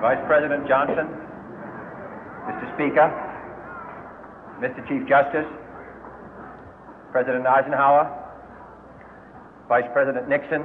Vice President Johnson, Mr. Speaker, Mr. Chief Justice, President Eisenhower, Vice President Nixon,